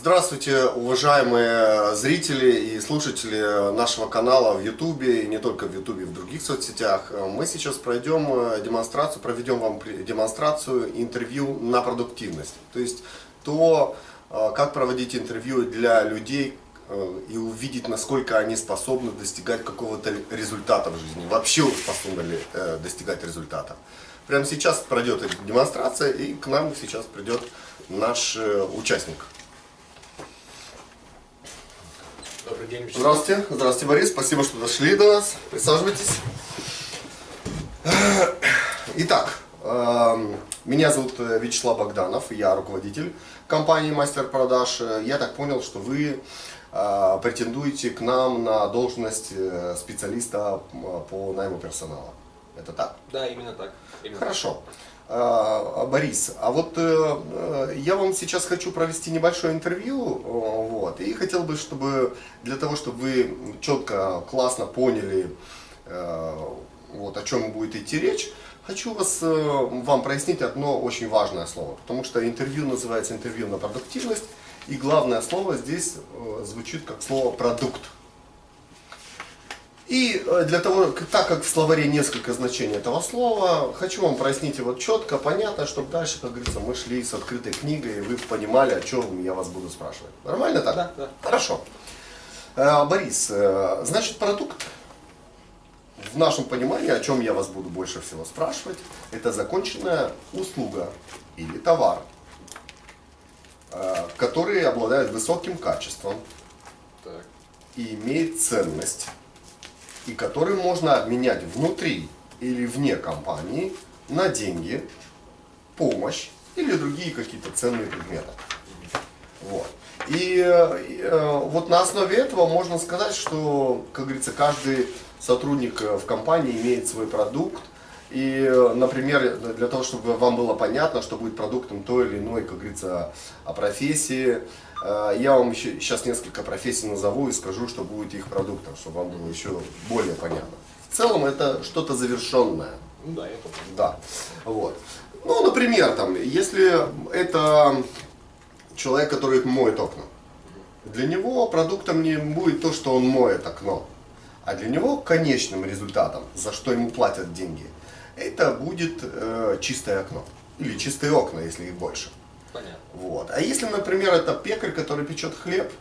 Здравствуйте, уважаемые зрители и слушатели нашего канала в YouTube, и не только в YouTube, в других соцсетях. Мы сейчас пройдем демонстрацию, проведем вам демонстрацию интервью на продуктивность. То есть то, как проводить интервью для людей и увидеть, насколько они способны достигать какого-то результата в жизни. Вообще способны ли достигать результата. Прямо сейчас пройдет демонстрация, и к нам сейчас придет наш участник. Добрый день, Вячеслав. Здравствуйте. Здравствуйте, Борис. Спасибо, что дошли до нас. Присаживайтесь. Итак, эм, меня зовут Вячеслав Богданов, я руководитель компании Мастер Продаж. Я так понял, что вы э, претендуете к нам на должность э, специалиста по найму персонала. Это так? Да, именно так. Именно Хорошо. Так. А, Борис, а вот э, я вам сейчас хочу провести небольшое интервью, вот, и хотел бы, чтобы для того, чтобы вы четко, классно поняли, э, вот, о чем будет идти речь, хочу вас, э, вам прояснить одно очень важное слово, потому что интервью называется интервью на продуктивность, и главное слово здесь звучит как слово продукт. И э, для того, так как в словаре несколько значений этого слова, хочу вам прояснить его четко, понятно, чтобы дальше, как говорится, мы шли с открытой книгой, и вы понимали, о чем я вас буду спрашивать. Нормально так? Да, да. Хорошо. Э, Борис, э, значит, продукт, в нашем понимании, о чем я вас буду больше всего спрашивать, это законченная услуга или товар, который обладает высоким качеством так. и имеет ценность и который можно обменять внутри или вне компании на деньги, помощь или другие какие-то ценные предметы. Вот. И, э, вот на основе этого можно сказать, что, как говорится, каждый сотрудник в компании имеет свой продукт. И, например, для того, чтобы вам было понятно, что будет продуктом той или иной, как говорится, профессии, Э, я вам еще сейчас несколько профессий назову и скажу, что будет их продуктом, чтобы вам было еще более понятно. В целом это что-то завершенное. Ну да, я помню. Да. Вот. Ну, например, там, если это человек, который моет окна, для него продуктом не будет то, что он моет окно, а для него конечным результатом, за что ему платят деньги, это будет э, чистое окно. Или чистые окна, если их больше. Понятно. Вот. А если, например, это пекарь, который печет хлеб,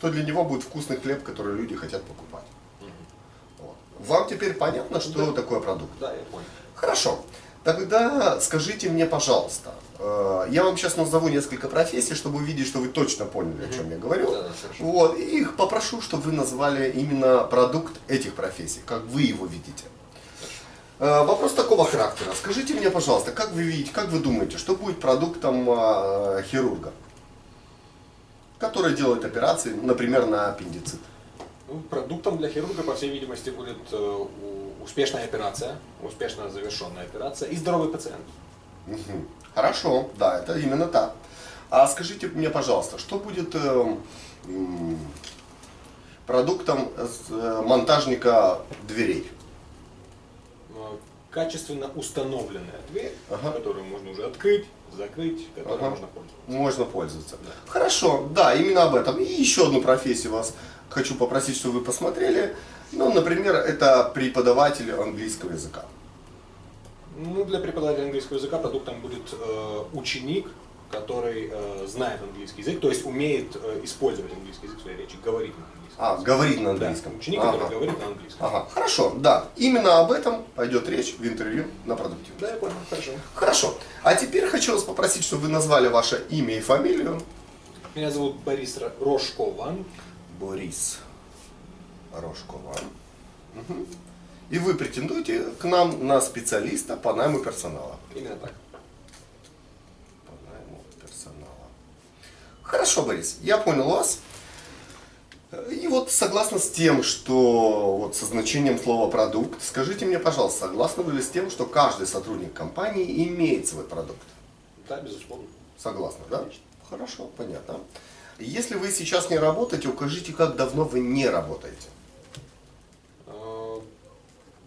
то для него будет вкусный хлеб, который люди хотят покупать. Угу. Вот. Вам теперь понятно, что да. такое продукт? Да, я понял. Хорошо. Тогда скажите мне, пожалуйста, э, я вам сейчас назову несколько профессий, чтобы увидеть, что вы точно поняли, о чем я говорю. Да, вот, и их попрошу, чтобы вы назвали именно продукт этих профессий, как вы его видите. Э, вопрос такого характера. Скажите мне, пожалуйста, как вы видите, как вы думаете, что будет продуктом э, хирурга, который делает операции, например, на аппендицит? Ну, продуктом для хирурга, по всей видимости, будет э, успешная операция, успешно завершенная операция и здоровый пациент. Угу. Хорошо, да, это именно так. А скажите мне, пожалуйста, что будет продуктом монтажника дверей? Качественно установленная дверь, ага. которую можно уже открыть, закрыть, которой ага. можно пользоваться. Можно пользоваться. Да. Хорошо, да, именно об этом. И еще одну профессию вас хочу попросить, чтобы вы посмотрели. Ну, например, это преподаватель английского языка. Ну, для преподавателя английского языка продуктом будет э, ученик, который э, знает английский язык, то есть умеет э, использовать английский язык в своей речи, говорит на английском. А, говорит на английском. Да, ученик, ага. который говорит на английском. Ага, хорошо, да. Именно об этом пойдет речь в интервью на продуктивность. Да, я понял, хорошо. Хорошо. А теперь хочу вас попросить, чтобы вы назвали ваше имя и фамилию. Меня зовут Борис Рожкован. Борис Рожкован. Угу. И вы претендуете к нам на специалиста по найму персонала. Именно так. По найму персонала. Хорошо, Борис, я понял вас. И вот согласно с тем, что вот со значением слова продукт, скажите мне, пожалуйста, согласны вы ли с тем, что каждый сотрудник компании имеет свой продукт? Да, безусловно. Согласны, да? Хорошо, понятно. Если вы сейчас не работаете, укажите, как давно вы не работаете. А,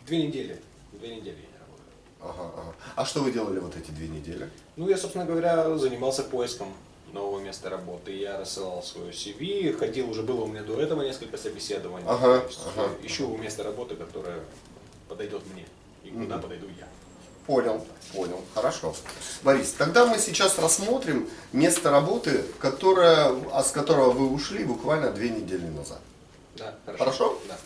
две недели. Две недели я не работаю. Ага, ага. А что вы делали вот эти две недели? Ну, я, собственно говоря, занимался поиском нового места работы. Я рассылал свое CV, ходил, уже было у меня до этого несколько собеседований. Ага, То есть, ага. э, Ищу место работы, которое подойдет мне и куда подойду я. Понял, понял, хорошо. Борис, тогда мы сейчас рассмотрим место работы, которое, а с которого вы ушли буквально две недели назад. Да, хорошо. Хорошо? Да.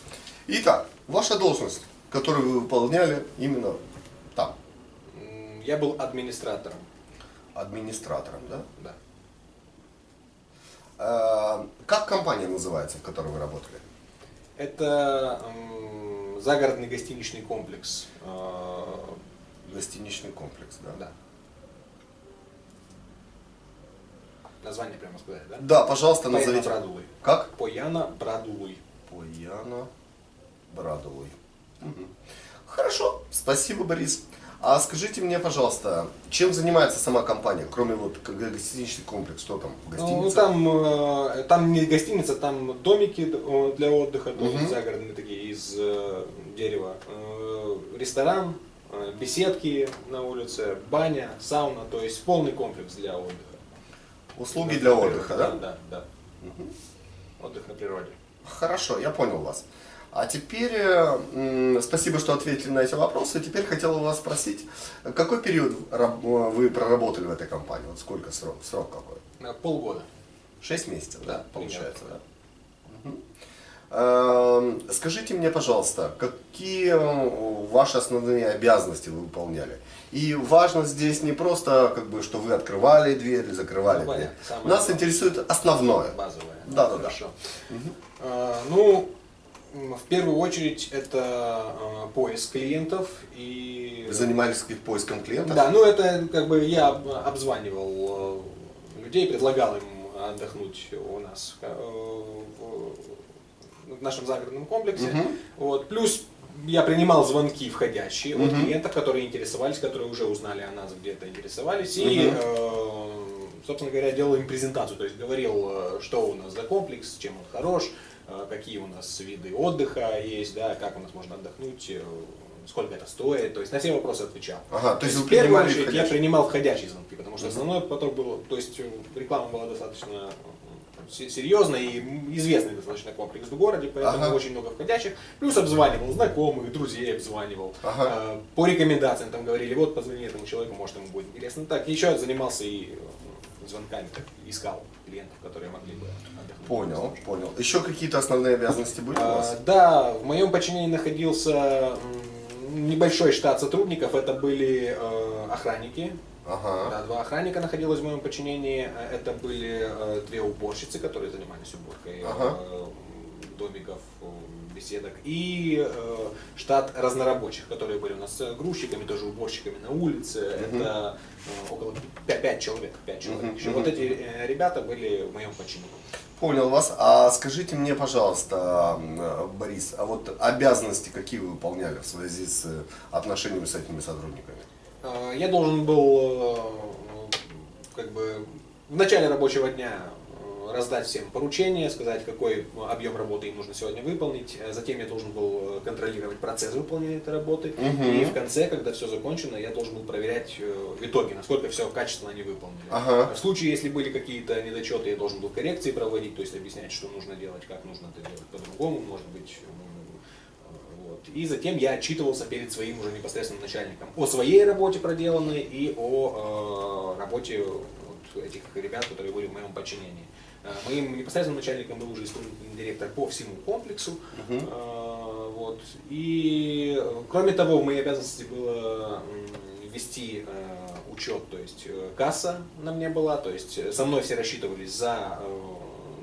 Итак, ваша должность, которую вы выполняли именно там, Я был администратором. администратором, да? Да. Э, Как компания называется, в которой вы работали? Это загородный гостиничный комплекс. э, Гостиничный комплекс, да? Да. Название прямо сказать, да? Да, пожалуйста, Пояна назовите. Брадулы. Как? Пояна Брадулы. Пояна Брадовой. Мгм. Хорошо, спасибо, Борис. А скажите мне, пожалуйста, чем занимается сама компания, кроме вот гостиничный комплекс, что там, Ну, гостиница? там, э, там не гостиница, там домики для отдыха, есть Мгм. загородные такие из э, дерева. Э, Ресторан, беседки на улице, баня, сауна, то есть полный комплекс для отдыха. Услуги для отдыха, да? Да, да. Отдых на природе. Хорошо, я понял вас. А теперь, э, спасибо, что ответили на эти вопросы. Теперь хотел у вас спросить, какой период э, вы проработали в этой компании? Вот сколько срок? Срок какой? На полгода. Шесть месяцев, да, получается, примерно. да? Эм, Скажите мне, пожалуйста, какие э, ваши основные обязанности вы выполняли? И важно здесь не просто, как бы, что вы открывали дверь, закрывали Ну, дверь. Нас интересует основное. Базовая. Да, да, да. Хорошо. А, ну, в первую очередь это а, поиск клиентов и... Вы занимались поиском клиентов? Да, ну это как бы я об- обзванивал э, людей, предлагал им отдохнуть у нас э, в, в нашем загородном комплексе. Мгм. Вот. Плюс я принимал звонки входящие от Мгм. клиентов, которые интересовались, которые уже узнали о нас, где-то интересовались. И, Мгм. э, собственно говоря, делал им презентацию. То есть говорил, э, что у нас за комплекс, чем он хорош, э, какие у нас виды отдыха есть, да, как у нас можно отдохнуть, э, сколько это стоит. То есть на все вопросы отвечал. Ага, то есть вы в первую очередь я входящие? принимал входящие звонки, потому что основной поток был, то есть э, реклама была достаточно се- серьезная и известный достаточно комплекс в городе, поэтому Ага. очень много входящих. Плюс обзванивал знакомых, друзей обзванивал. Ага. Э, По рекомендациям там говорили, вот позвони этому человеку, может ему будет интересно. Так, еще занимался и э, звонками, так, искал клиентов, которые могли бы отдохнуть. Понял, понял. Еще какие-то основные обязанности были у А, вас? Да, в моем подчинении находился небольшой штат сотрудников. Это были э, охранники. Ага. Да, два охранника находилось в моем подчинении. Э, Это были э, две уборщицы, которые занимались уборкой э, Ага. домиков, э, беседок. И э, штат разнорабочих, которые были у нас э, грузчиками, тоже уборщиками на улице. Мгм. Это э, около 5, человек. Пять человек. Мгм, еще. мгм. Вот эти э, ребята были в моем подчинении. Понял вас. А скажите мне, пожалуйста, м, Борис, а вот обязанности какие вы выполняли в связи с э, отношениями с этими сотрудниками? Э, Я должен был э, как бы в начале рабочего дня э, раздать всем поручения, сказать, какой объем работы им нужно сегодня выполнить. Э, Затем я должен был э, контролировать процесс выполнения этой работы. Мгм. И в конце, когда все закончено, я должен был проверять э, в итоге, насколько все качественно они выполнили. Ага. В случае, если были какие-то недочеты, я должен был коррекции проводить, то есть объяснять, что нужно делать, как нужно это делать по-другому, может быть. И затем я отчитывался перед своим уже непосредственным начальником о своей работе проделанной и о э, работе вот этих ребят, которые были в моем подчинении. Э, Моим непосредственным начальником был уже исполнительный директор по всему комплексу. Э, Вот. И э, кроме того, в моей обязанности было вести э, учет, то есть э, касса на мне была, то есть со мной все рассчитывались за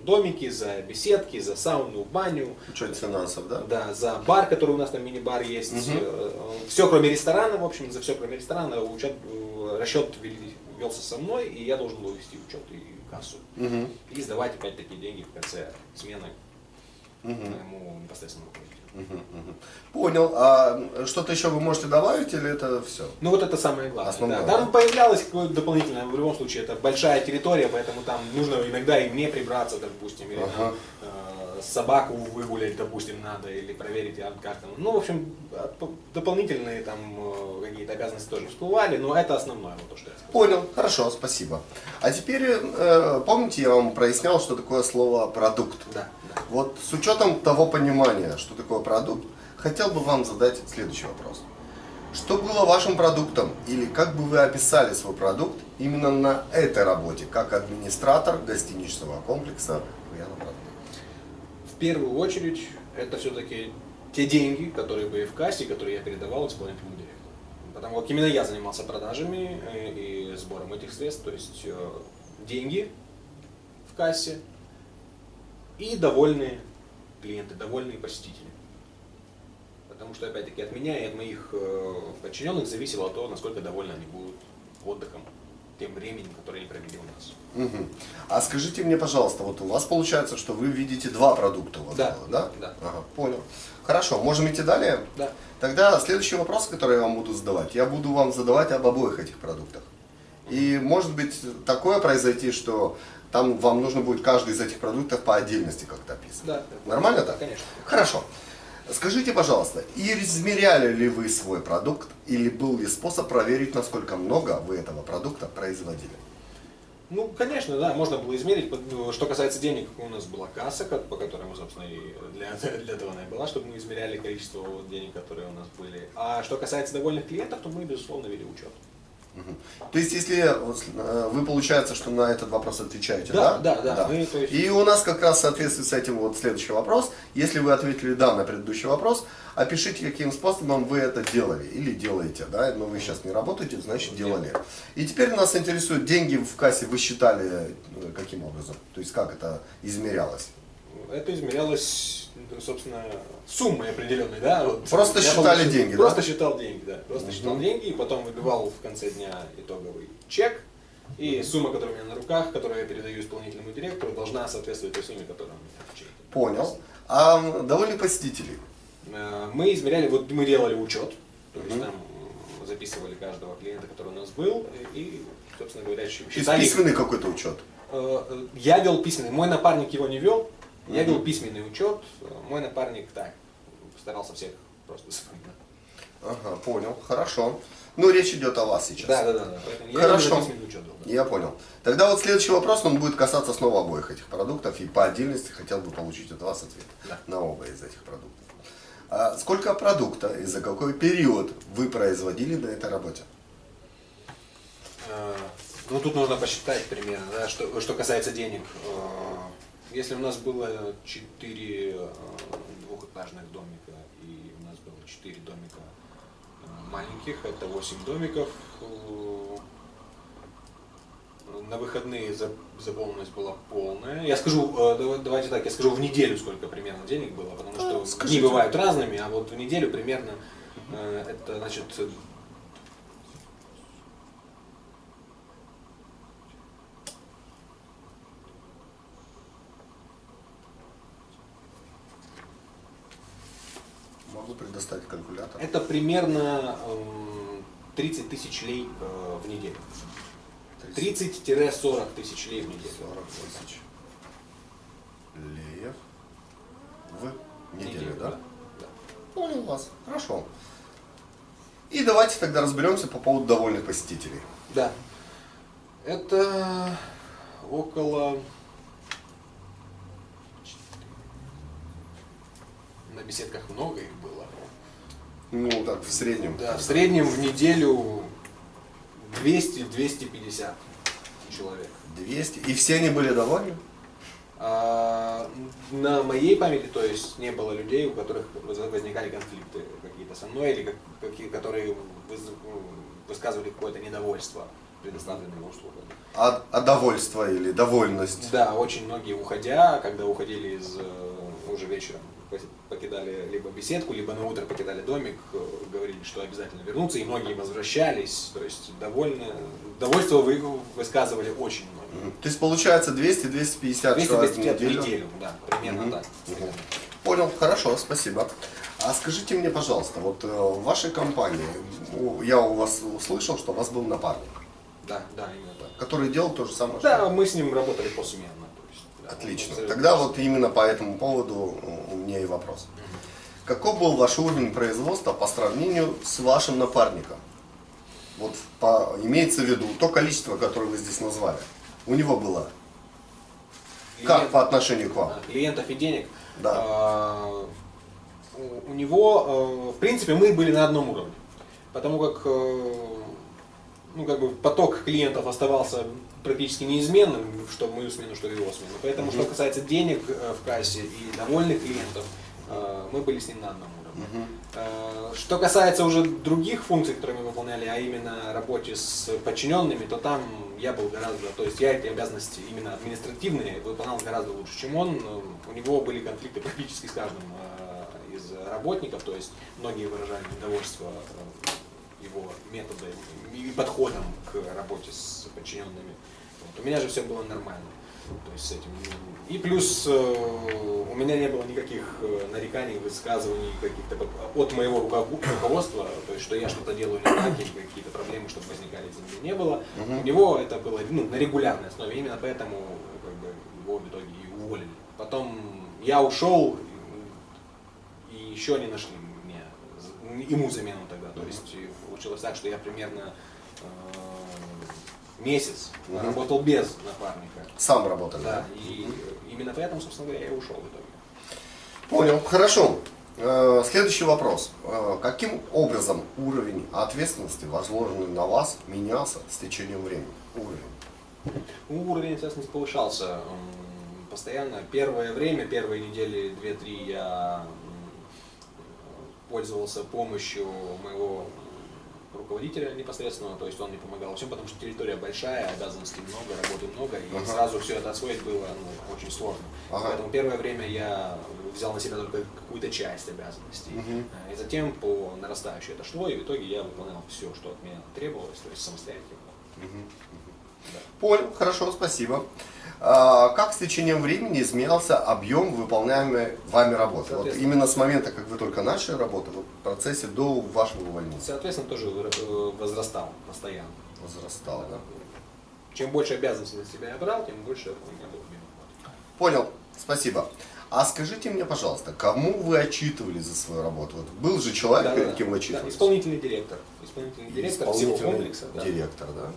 домики, за беседки, за сауну, баню, Учет финансов, да? да, за бар, который у нас там мини-бар есть. Мгм. Все, кроме ресторана, в общем, за все, кроме ресторана, учет, расчет велся со мной, и я должен был вести учет и кассу. Мгм. И сдавать опять такие деньги в конце смены Мгм. моему непосредственному руководителю. Мгм. Мгм. Понял. А что-то еще вы можете добавить или это все? Ну вот это самое главное. Основное, да. Там появлялось какое-то дополнительное, в любом случае, это большая территория, поэтому там нужно иногда и мне прибраться, допустим, или там, Ага. э, собаку выгулять, допустим, надо, или проверить, а, как там. Ну, в общем, дополнительные там э, какие-то обязанности тоже всплывали, но это основное, вот то, что я сказал. Понял, хорошо, спасибо. А теперь, э, помните, я вам прояснял, что такое слово продукт? Да, да. Вот с учетом того понимания, что такое продукт, хотел бы вам задать следующий вопрос. Что было вашим продуктом или как бы вы описали свой продукт именно на этой работе, как администратор гостиничного комплекса первую очередь, это все-таки те деньги, которые были в кассе, которые я передавал исполнительному директору. Потому как именно я занимался продажами э, и сбором этих средств, то есть э, деньги в кассе и довольные клиенты, довольные посетители. Потому что, опять-таки, от меня и от моих э, подчиненных зависело то, насколько довольны они будут отдыхом, тем временем, которое они провели у нас. Угу. А скажите мне, пожалуйста, вот у вас получается, что вы видите два продукта у вас да, было, да? Да. Ага, понял. Хорошо, можем идти далее? Да. Тогда следующий вопрос, который я вам буду задавать, я буду вам задавать об обоих этих продуктах. И может быть такое произойти, что там вам нужно будет каждый из этих продуктов по отдельности как-то описывать. Да. Нормально так? Конечно. Хорошо. Скажите, пожалуйста, измеряли ли вы свой продукт или был ли способ проверить, насколько много вы этого продукта производили? Ну, конечно, да, можно было измерить. Что касается денег, у нас была касса, по которой мы, собственно, и для, для этого она и была, чтобы мы измеряли количество денег, которые у нас были. А что касается довольных клиентов, то мы, безусловно, вели учет. То есть, если э, вы, получается, что на этот вопрос отвечаете, да? Да, да, да. да. Мы, есть... И у нас как раз в соответствии с этим вот следующий вопрос. Если вы ответили да на предыдущий вопрос, опишите, каким способом вы это делали или делаете, да, но вы сейчас не работаете, значит делали. И теперь нас интересует, деньги в кассе вы считали э, каким образом? То есть, как это измерялось? Это измерялось собственно, суммой определенной, да? Вот, просто считали был, деньги, Просто да? считал деньги, да. Просто угу. считал деньги, и потом выбивал в конце дня итоговый чек, и сумма, которая у меня на руках, которую я передаю исполнительному директору, должна соответствовать той сумме, которая у меня в чеке. Понял. А довольны посетители? Э, мы измеряли, вот мы делали учет, то есть там записывали каждого клиента, который у нас был, и, собственно говоря, считали... письменный какой-то учет? Э, э, я вел письменный, мой напарник его не вел, я вел письменный учет, мой напарник так, старался всех просто запоминать. Ага, понял, хорошо. Ну, речь идет о вас сейчас. Да, да, да. да. Хорошо. Я, учет да. я понял. Тогда вот следующий вопрос, он будет касаться снова обоих этих продуктов. И по отдельности хотел бы получить от вас ответ да. на оба из этих продуктов. А сколько продукта и за какой период вы производили на этой работе? А, ну, тут нужно посчитать примерно, да, что, что касается денег. Если у нас было 4 э, двухэтажных домика и у нас было 4 домика э, маленьких, это 8 домиков, э, на выходные заполненность была полная. Я скажу, давайте так, я скажу в неделю, сколько примерно денег было, потому что Скажите. дни бывают разными, а вот в неделю примерно это значит Могу калькулятор. Это примерно 30 тысяч лей э, в неделю. 30-40 тысяч лей в неделю. 40 тысяч леев в неделю, неделю да? да? Понял вас. Хорошо. И давайте тогда разберемся по поводу довольных посетителей. Да. Это около на беседках много их было. Ну, так, в среднем. Да, в среднем в неделю 200-250 человек. 200? И все они были довольны? А, на моей памяти, то есть, не было людей, у которых возникали конфликты какие-то со мной, или какие, которые высказывали какое-то недовольство предоставленными услугами. А, а довольство или довольность? Да, очень многие уходя, когда уходили из э, уже вечером покидали либо беседку, либо на утро покидали домик, э, говорили, что обязательно вернутся, и многие возвращались, то есть довольно, довольство вы высказывали очень много. То есть получается 200-250 человек в неделю? в неделю, да, примерно угу. так. Угу. Понял, хорошо, спасибо. А скажите мне, пожалуйста, вот э, в вашей компании, я у вас услышал, что у вас был напарник. Да, да, именно так. Который делал то же самое, Да, что... мы с ним работали посменно. То есть, да. Отлично. Тогда вот именно по этому поводу меня и вопрос. Каков был ваш уровень производства по сравнению с вашим напарником? Вот по, имеется в виду то количество, которое вы здесь назвали. У него было. Как Клиент- по отношению к вам? клиентов и денег. Да. А, у- у него, э, в принципе, мы были на одном уровне. Потому как, э, ну, как бы поток клиентов оставался практически неизменным, что в мою смену, что в его смену. Поэтому, что касается денег э, в кассе и довольных клиентов, э, мы были с ним на одном уровне. Э, Что касается уже других функций, которые мы выполняли, а именно работе с подчиненными, то там я был гораздо, то есть я эти обязанности именно административные выполнял гораздо лучше, чем он. У него были конфликты практически с каждым из работников, то есть многие выражали недовольство его методом и подходом к работе с подчиненными. Вот. У меня же все было нормально. То есть с этим. И плюс э, у меня не было никаких э, нареканий, высказываний каких-то от моего руковод- руководства, то есть что я что-то делаю не так, или какие-то проблемы, чтобы возникали не было. У него это было ну, на регулярной основе, именно поэтому как бы, его в итоге и уволили. Потом я ушел, и еще не нашли мне, ему замену тогда. То есть получилось так, что я примерно э, месяц Мгм. работал без напарника. Сам работали? Да, и именно поэтому, собственно говоря, я ушел в итоге. Понял. Хорошо. Э, Следующий вопрос. Э, Каким образом уровень ответственности, возложенный на вас, менялся с течением времени? Уровень. Уровень ответственности повышался постоянно. Первое время, первые недели, две-три я пользовался помощью моего руководителя непосредственного, то есть он мне помогал во всем, потому что территория большая, обязанностей много, работы много, и Ага. сразу все это освоить было ну, очень сложно. Ага. Поэтому первое время я взял на себя только какую-то часть обязанностей. Э, И затем по нарастающей это шло, и в итоге я выполнял все, что от меня требовалось, то есть самостоятельно. Да. Понял, хорошо, спасибо. А, Как с течением времени изменялся объем выполняемой вами работы? Вот именно с момента, как вы только начали работу, в процессе до вашего увольнения Соответственно, тоже э, возрастал постоянно. возрастало, да? Чем больше обязанностей на себя я брал, тем больше у меня был объем. Понял, спасибо. А скажите мне, пожалуйста, кому вы отчитывались за свою работу? Вот был же человек, Да, перед да, кем вы да, отчитывались? исполнительный директор. Исполнительный директор всего Исполнительный комплекса. да. директор, да?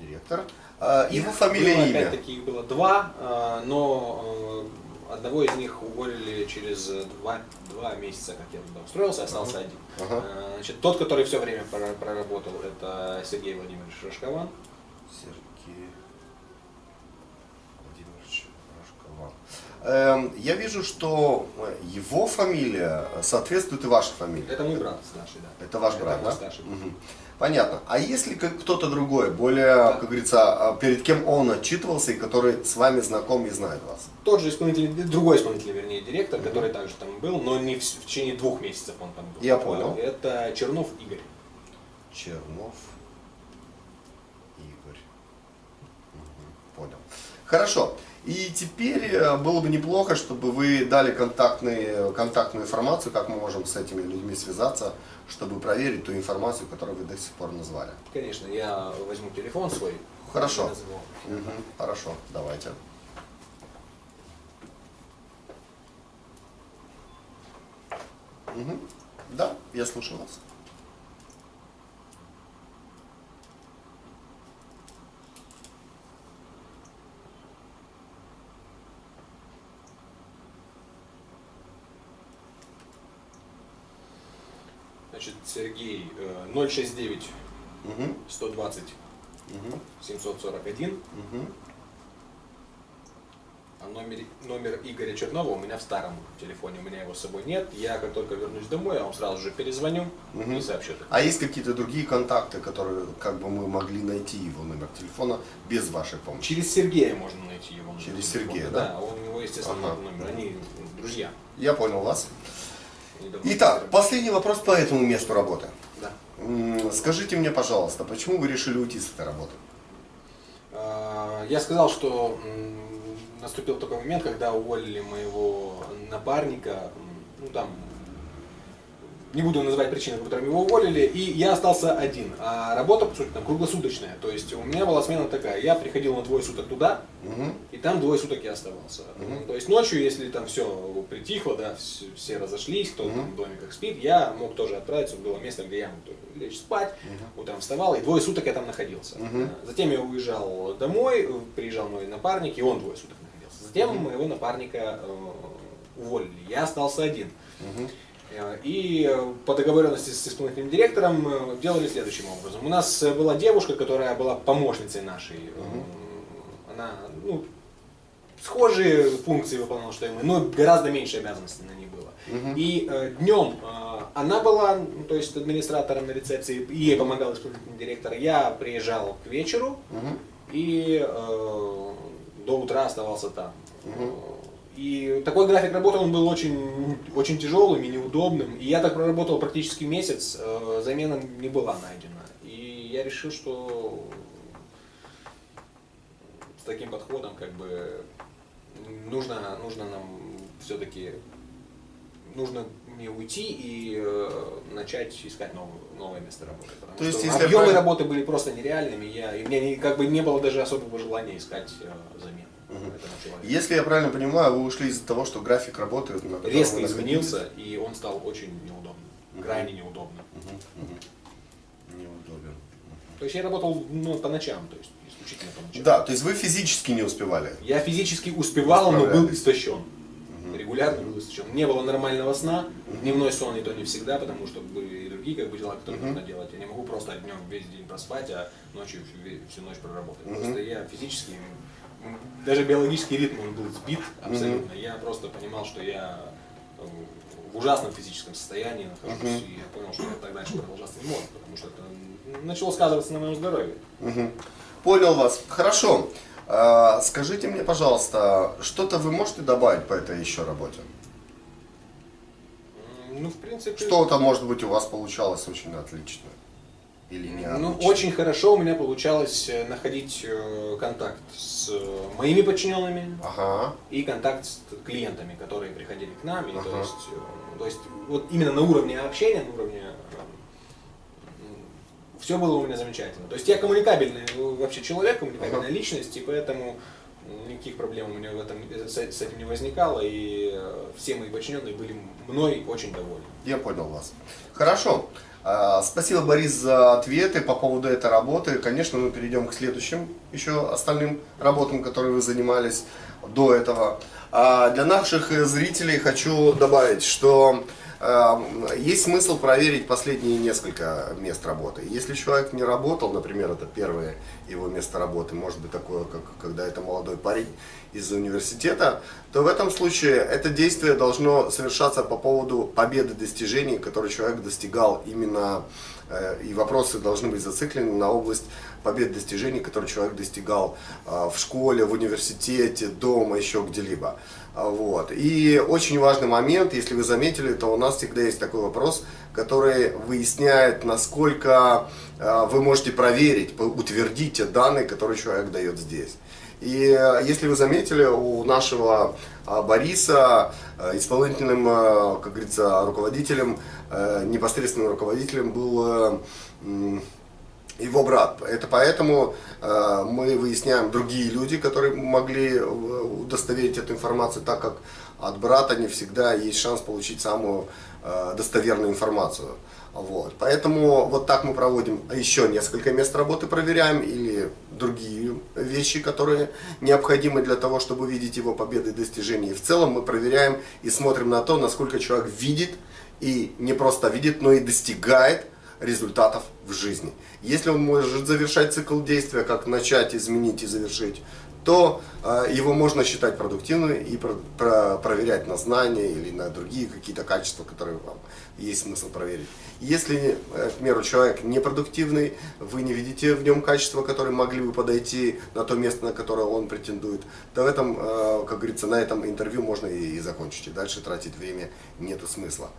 Директор. А, его фамилия и имя? Опять-таки их было два, э, но э, одного из них уволили через два, два месяца, как я туда устроился, остался один. Ага. Э, Значит, тот, который все время прора- проработал, это Сергей Владимирович Рожкован. Сергей Владимирович я вижу, что его фамилия соответствует и вашей фамилии. Это мой брат старший, да. Это ваш брат, мой да? старший. Мгм. Понятно. А если кто-то другой, более, как говорится, а, перед кем он отчитывался и который с вами знаком и знает вас? Тот же исполнительный, другой исполнительный, вернее, директор, который также там был, но не в, в течение двух месяцев он там был. Я понял. Это Чернов Игорь. Чернов Игорь. Мгм, Понял. Хорошо. И теперь э, было бы неплохо, чтобы вы дали контактные, контактную информацию, как мы можем с этими людьми связаться, чтобы проверить ту информацию, которую вы до сих пор назвали. Конечно, я возьму телефон свой. Хорошо. Мгм, Хорошо, давайте. Мгм. Да, я слушаю вас. Значит, Сергей э, 069 Мгм, 120 мгм, 741, мгм. а номер, номер Игоря Чернова у меня в старом телефоне, у меня его с собой нет. Я как только вернусь домой, я вам сразу же перезвоню Мгм. и сообщу. А есть какие-то другие контакты, которые как бы мы могли найти его номер телефона без вашей помощи? Через Сергея можно найти его номер Через телефона. Сергея, да? Да, у него, естественно, Ага. нет номера. Они друзья. Я понял вас. Итак, последний вопрос по этому месту работы. Да. Скажите мне, пожалуйста, почему вы решили уйти с этой работы? А, Я сказал, что наступил такой момент, когда уволили моего напарника. Ну там не буду называть причины, по которым его уволили, и я остался один. А работа, по сути, там круглосуточная. То есть у меня была смена такая, я приходил на двое суток туда, Мгм. и там двое суток я оставался. Ну, То есть ночью, если там все притихло, да, все, разошлись, кто там в домиках спит, я мог тоже отправиться, было место, где я мог лечь спать, утром вставал, и двое суток я там находился. Мгм. Затем я уезжал домой, приезжал мой напарник, и он двое суток находился. Затем моего напарника э, уволили, я остался один. Мгм. И по договоренности с исполнительным директором э, делали следующим образом. У нас э, была девушка, которая была помощницей нашей. Э, Она ну, схожие функции выполняла, что и мы, но гораздо меньше обязанностей на ней было. И э, днем э, она была, ну, то есть администратором на рецепции, ей помогал исполнительный директор. Я приезжал к вечеру Мгм. и э, до утра оставался там. И такой график работы он был очень, очень тяжелым и неудобным. И я так проработал практически месяц, э, замена не была найдена. И я решил, что с таким подходом как бы нужно, нужно нам все-таки нужно мне уйти и э, начать искать новую, новое место работы. Потому То есть, что если я объемы правильно- работы были просто нереальными, я, и у меня не- как бы не было даже особого желания искать э, замену человеку. Если я правильно понимаю, вы ушли из-за того, что график работы резко изменился, и он стал очень неудобным, крайне неудобным. Неудобен. То есть я работал ну, по ночам, то есть исключительно по ночам. Да, то есть вы физически не успевали. Я физически успевал, но был истощен. Регулярно был истощен. Не было нормального сна, дневной сон и то не всегда, потому что были и другие как бы, дела, которые нужно делать. Я не могу просто днем весь день проспать, а ночью всю, всю ночь проработать. Просто я физически, даже биологический ритм он был сбит абсолютно. Я просто понимал, что я в ужасном физическом состоянии нахожусь, и я понял, что я так дальше продолжаться не может, потому что это начало сказываться на моем здоровье. Мгм. Понял вас. Хорошо. А, скажите мне, пожалуйста, что-то вы можете добавить по этой еще работе? Ну, в принципе... Что-то, может быть, у вас получалось очень отлично? Или не Ну, отлично? очень хорошо у меня получалось э, находить э, контакт с э, моими подчиненными Ага. и контакт с клиентами, которые приходили к нам. И то, Ага. есть, э, то есть вот именно на уровне общения, на уровне все было у меня замечательно. То есть я коммуникабельный вообще человек, коммуникабельная личность, и поэтому никаких проблем у меня в этом, с, этим не возникало, и все мои подчиненные были мной очень довольны. Я понял вас. Хорошо. А, Спасибо, Борис, за ответы по поводу этой работы. Конечно, мы перейдем к следующим еще остальным работам, которые вы занимались до этого. А Для наших э, зрителей хочу добавить, что есть смысл проверить последние несколько мест работы. Если человек не работал, например, это первое его место работы, может быть такое, как когда это молодой парень из университета, то в этом случае это действие должно совершаться по поводу победы достижений, которые человек достигал именно, э, и вопросы должны быть зациклены на область побед достижений, которые человек достигал э, в школе, в университете, дома, еще где-либо. Вот. И очень важный момент, если вы заметили, то у нас всегда есть такой вопрос, который выясняет, насколько э, вы можете проверить, утвердить те данные, которые человек дает здесь. И э, если вы заметили, у нашего э, Бориса исполнительным, как говорится, руководителем, непосредственным руководителем был его брат. Это поэтому э, мы выясняем другие люди, которые могли э, удостоверить эту информацию, так как от брата не всегда есть шанс получить самую э, достоверную информацию. Вот. Поэтому вот так мы проводим еще несколько мест работы, проверяем или другие вещи, которые необходимы для того, чтобы видеть его победы и достижения. И в целом мы проверяем и смотрим на то, насколько человек видит и не просто видит, но и достигает результатов в жизни. Если он может завершать цикл действия, как начать, изменить и завершить, то э, его можно считать продуктивным и про- про- проверять на знания или на другие какие-то качества, которые вам есть смысл проверить. Если, э, к примеру, человек непродуктивный, вы не видите в нем качества, которые могли бы подойти на то место, на которое он претендует, то в этом, э, как говорится, на этом интервью можно и, закончить. И дальше тратить время нету смысла.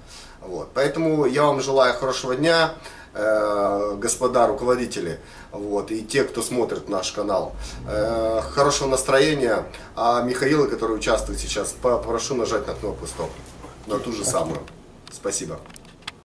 Вот. Поэтому я вам желаю хорошего дня, господа руководители, вот, и те, кто смотрит наш канал. Э, хорошего настроения. А Михаила, который участвует сейчас, попрошу нажать на кнопку стоп. На ту же самую. Спасибо.